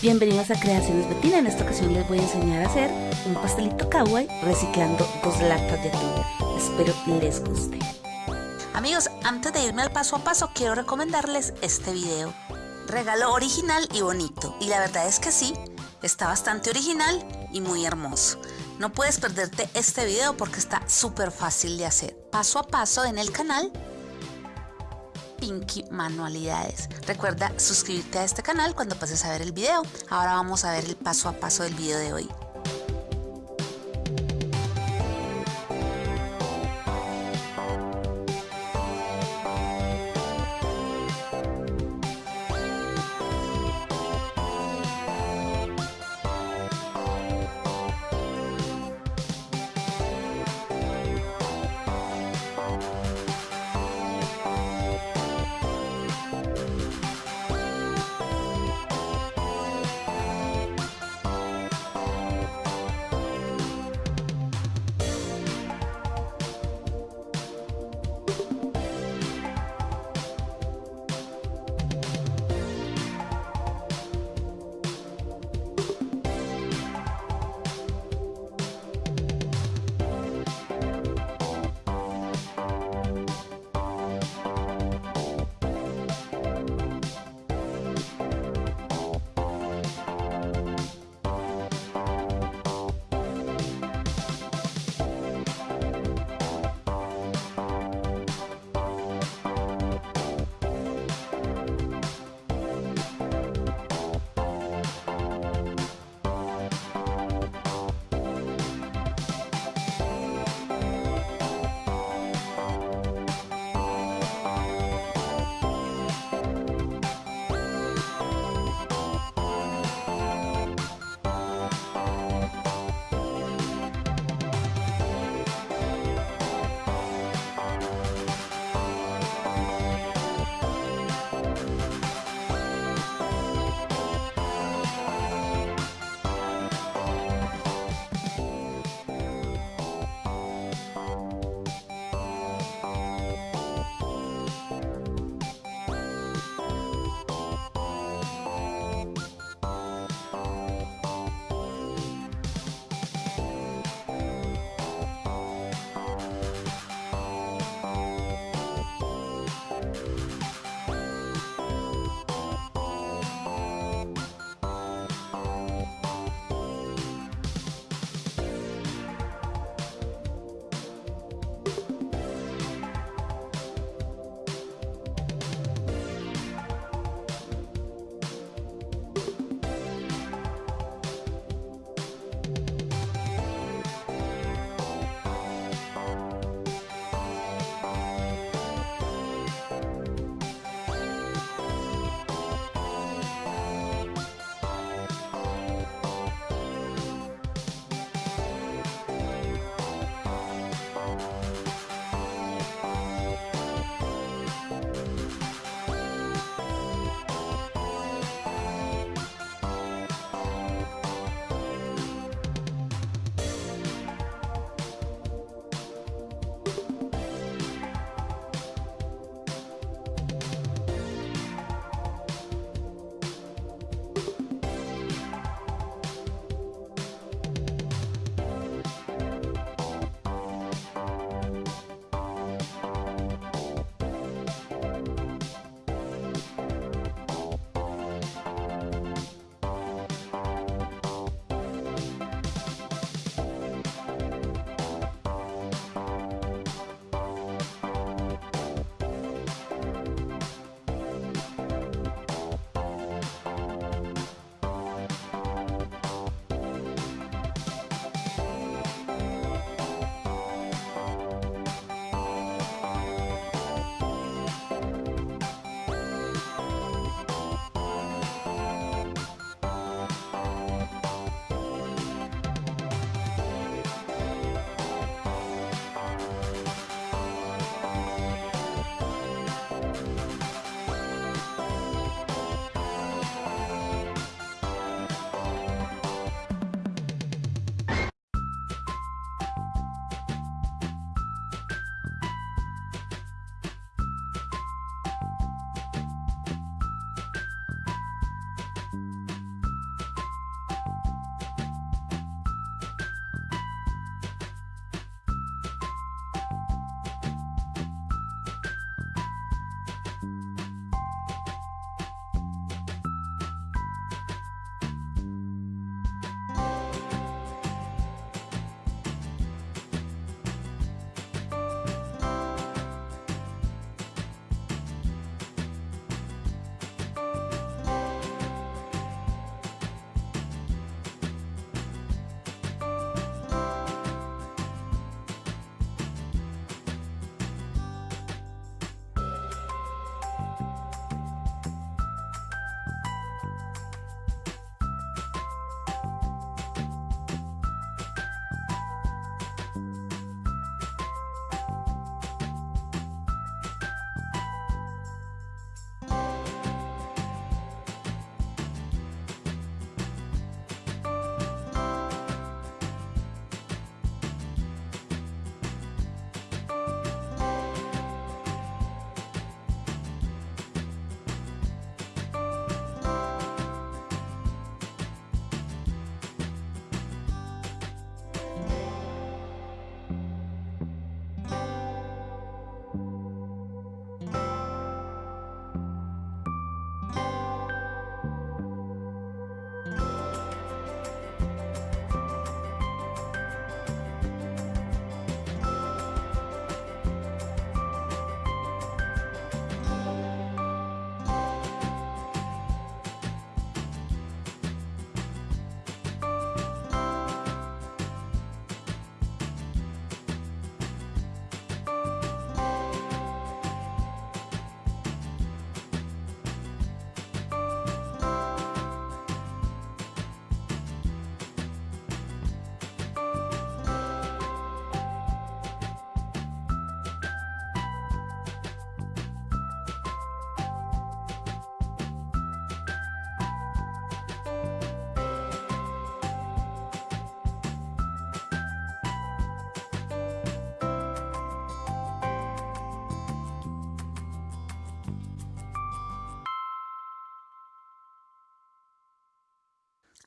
Bienvenidos a Creaciones Betina. En esta ocasión les voy a enseñar a hacer un pastelito kawaii reciclando dos latas de atún. Espero les guste. Amigos, antes de irme al paso a paso, quiero recomendarles este video. Regalo original y bonito. Y la verdad es que sí, está bastante original y muy hermoso. No puedes perderte este video porque está súper fácil de hacer. Paso a paso en el canal Pinky Manualidades. Recuerda suscribirte a este canal cuando pases a ver el video. Ahora vamos a ver el paso a paso del video de hoy.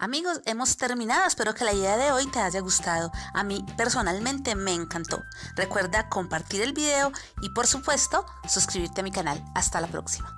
Amigos, hemos terminado. Espero que la idea de hoy te haya gustado. A mí personalmente me encantó. Recuerda compartir el video y por supuesto suscribirte a mi canal. Hasta la próxima.